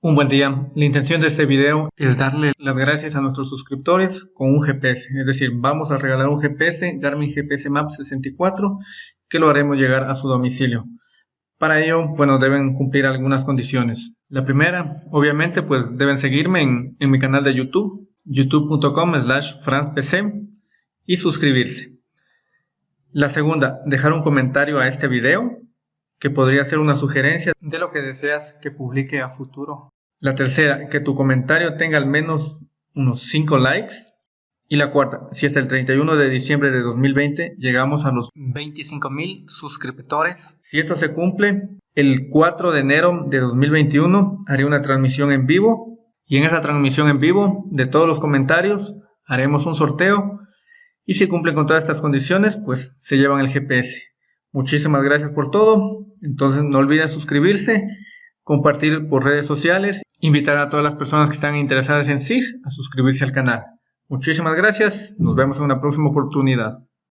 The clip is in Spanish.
Un buen día. La intención de este video es darle las gracias a nuestros suscriptores con un GPS. Es decir, vamos a regalar un GPS, Garmin GPS Map 64, que lo haremos llegar a su domicilio. Para ello, bueno, deben cumplir algunas condiciones. La primera, obviamente, pues deben seguirme en, en mi canal de YouTube, youtube.com slash franspc y suscribirse. La segunda, dejar un comentario a este video que podría ser una sugerencia de lo que deseas que publique a futuro. La tercera, que tu comentario tenga al menos unos 5 likes. Y la cuarta, si hasta el 31 de diciembre de 2020 llegamos a los 25 mil suscriptores. Si esto se cumple, el 4 de enero de 2021 haré una transmisión en vivo. Y en esa transmisión en vivo de todos los comentarios haremos un sorteo. Y si cumplen con todas estas condiciones, pues se llevan el GPS. Muchísimas gracias por todo. Entonces no olviden suscribirse, compartir por redes sociales, invitar a todas las personas que están interesadas en SIG a suscribirse al canal. Muchísimas gracias, nos vemos en una próxima oportunidad.